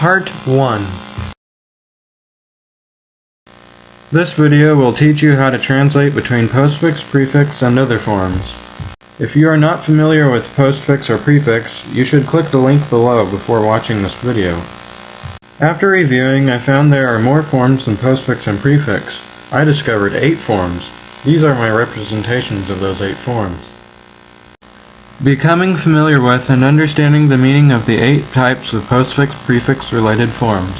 Part 1 This video will teach you how to translate between postfix, prefix, and other forms. If you are not familiar with postfix or prefix, you should click the link below before watching this video. After reviewing, I found there are more forms than postfix and prefix. I discovered 8 forms. These are my representations of those 8 forms. Becoming familiar with and understanding the meaning of the eight types of postfix-prefix related forms.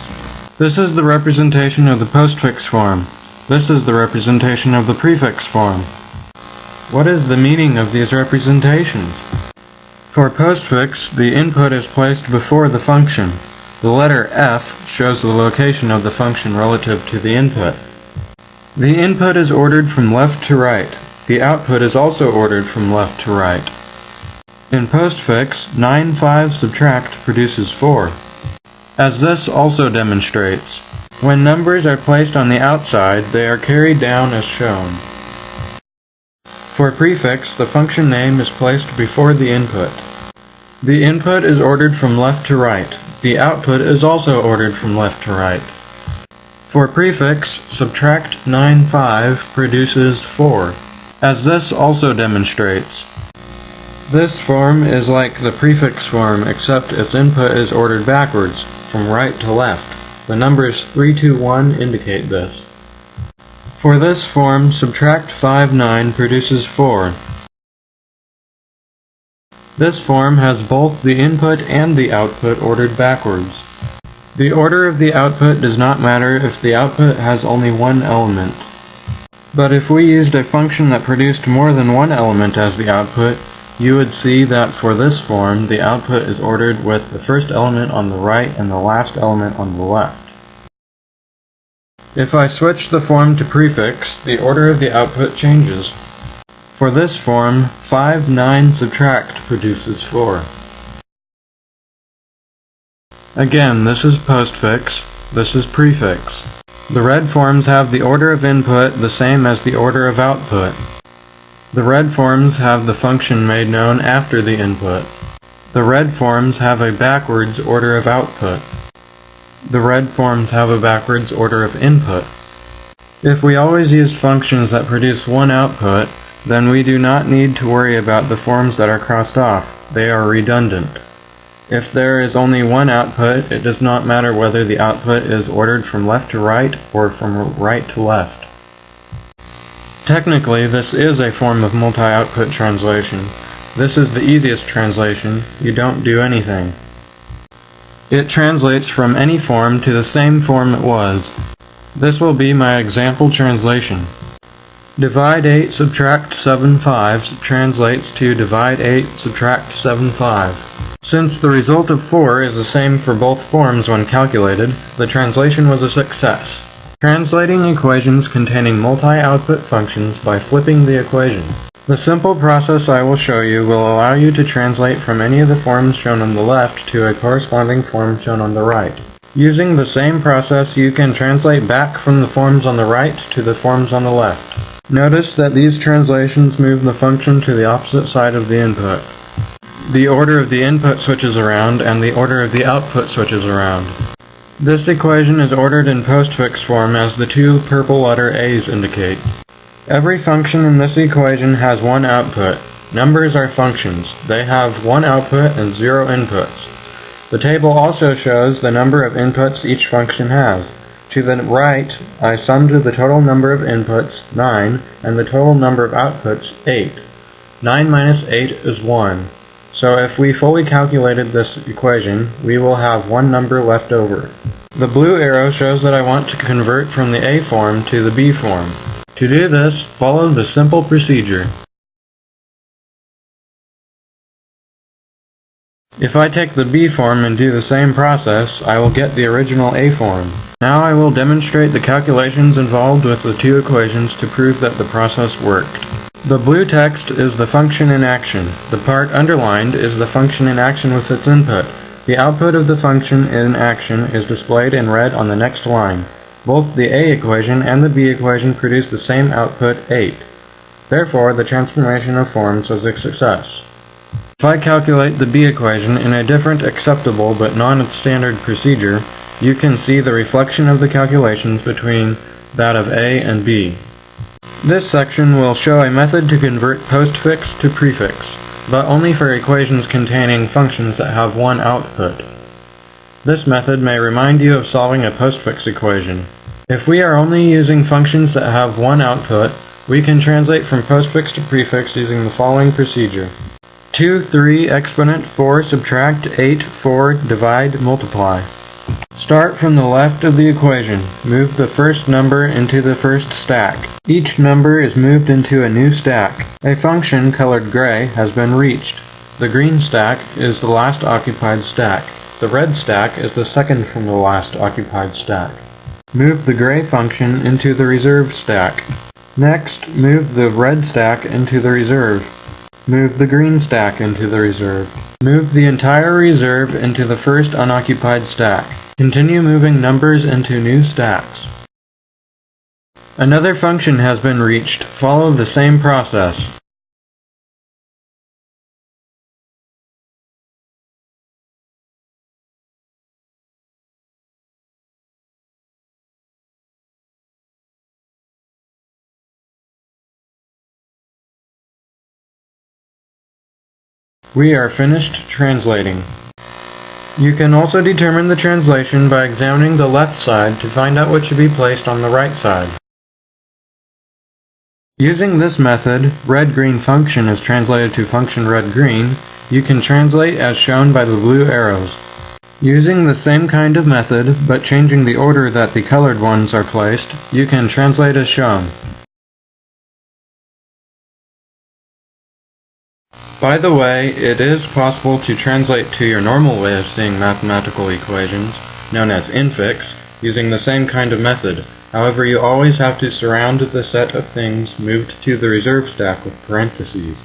This is the representation of the postfix form. This is the representation of the prefix form. What is the meaning of these representations? For postfix, the input is placed before the function. The letter F shows the location of the function relative to the input. The input is ordered from left to right. The output is also ordered from left to right. In postfix, 9 5 subtract produces 4. As this also demonstrates, when numbers are placed on the outside, they are carried down as shown. For prefix, the function name is placed before the input. The input is ordered from left to right. The output is also ordered from left to right. For prefix, subtract 9 5 produces 4. As this also demonstrates, this form is like the prefix form except its input is ordered backwards, from right to left. The numbers 3, 2, 1 indicate this. For this form, subtract 5, 9 produces 4. This form has both the input and the output ordered backwards. The order of the output does not matter if the output has only one element. But if we used a function that produced more than one element as the output, you would see that for this form, the output is ordered with the first element on the right and the last element on the left. If I switch the form to prefix, the order of the output changes. For this form, 5, 9 subtract produces 4. Again, this is postfix, this is prefix. The red forms have the order of input the same as the order of output. The red forms have the function made known after the input. The red forms have a backwards order of output. The red forms have a backwards order of input. If we always use functions that produce one output, then we do not need to worry about the forms that are crossed off. They are redundant. If there is only one output, it does not matter whether the output is ordered from left to right or from right to left. Technically, this is a form of multi-output translation. This is the easiest translation. You don't do anything. It translates from any form to the same form it was. This will be my example translation. Divide 8 subtract 7 5 translates to divide 8 subtract 7 5. Since the result of 4 is the same for both forms when calculated, the translation was a success. Translating equations containing multi-output functions by flipping the equation. The simple process I will show you will allow you to translate from any of the forms shown on the left to a corresponding form shown on the right. Using the same process, you can translate back from the forms on the right to the forms on the left. Notice that these translations move the function to the opposite side of the input. The order of the input switches around and the order of the output switches around. This equation is ordered in postfix form as the two purple letter A's indicate. Every function in this equation has one output. Numbers are functions. They have one output and zero inputs. The table also shows the number of inputs each function has. To the right, I summed the total number of inputs, 9, and the total number of outputs, 8. 9 minus 8 is 1. So if we fully calculated this equation, we will have one number left over. The blue arrow shows that I want to convert from the A form to the B form. To do this, follow the simple procedure. If I take the B form and do the same process, I will get the original A form. Now I will demonstrate the calculations involved with the two equations to prove that the process worked. The blue text is the function in action. The part underlined is the function in action with its input. The output of the function in action is displayed in red on the next line. Both the A equation and the B equation produce the same output 8. Therefore, the transformation of forms was a success. If I calculate the b equation in a different acceptable but non-standard procedure, you can see the reflection of the calculations between that of a and b. This section will show a method to convert postfix to prefix, but only for equations containing functions that have one output. This method may remind you of solving a postfix equation. If we are only using functions that have one output, we can translate from postfix to prefix using the following procedure. 2, 3, exponent, 4, subtract, 8, 4, divide, multiply. Start from the left of the equation. Move the first number into the first stack. Each number is moved into a new stack. A function colored gray has been reached. The green stack is the last occupied stack. The red stack is the second from the last occupied stack. Move the gray function into the reserve stack. Next, move the red stack into the reserve. Move the green stack into the reserve. Move the entire reserve into the first unoccupied stack. Continue moving numbers into new stacks. Another function has been reached. Follow the same process. We are finished translating. You can also determine the translation by examining the left side to find out what should be placed on the right side. Using this method, red-green function is translated to function red-green, you can translate as shown by the blue arrows. Using the same kind of method, but changing the order that the colored ones are placed, you can translate as shown. By the way, it is possible to translate to your normal way of seeing mathematical equations, known as infix, using the same kind of method. However, you always have to surround the set of things moved to the reserve stack with parentheses.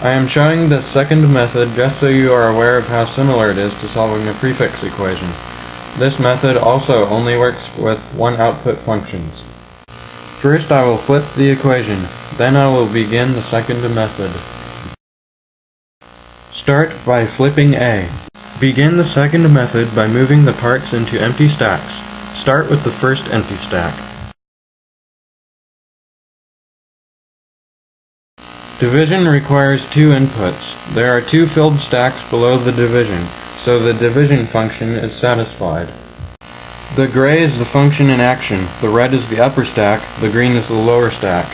I am showing this second method just so you are aware of how similar it is to solving a prefix equation. This method also only works with one output functions. First I will flip the equation, then I will begin the second method. Start by flipping A. Begin the second method by moving the parts into empty stacks. Start with the first empty stack. Division requires two inputs. There are two filled stacks below the division, so the division function is satisfied. The gray is the function in action, the red is the upper stack, the green is the lower stack.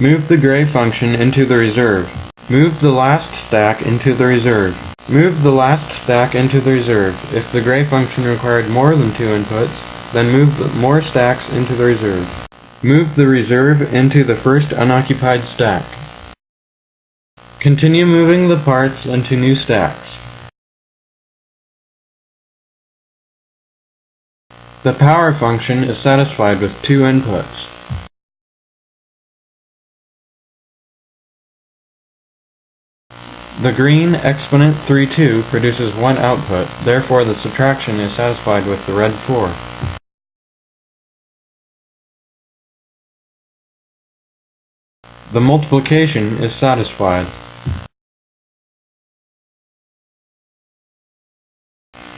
Move the gray function into the reserve. Move the last stack into the reserve. Move the last stack into the reserve. If the gray function required more than two inputs, then move more stacks into the reserve. Move the reserve into the first unoccupied stack. Continue moving the parts into new stacks. The power function is satisfied with two inputs. The green exponent 3-2 produces one output, therefore the subtraction is satisfied with the red 4. The multiplication is satisfied.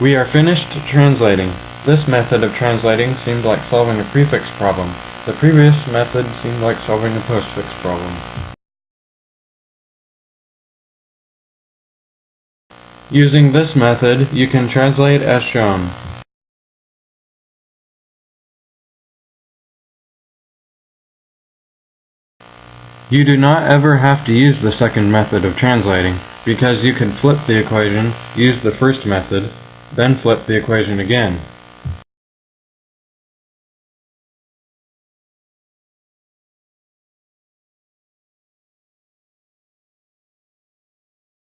We are finished translating. This method of translating seemed like solving a prefix problem. The previous method seemed like solving a postfix problem. Using this method, you can translate as shown. You do not ever have to use the second method of translating, because you can flip the equation, use the first method, then flip the equation again.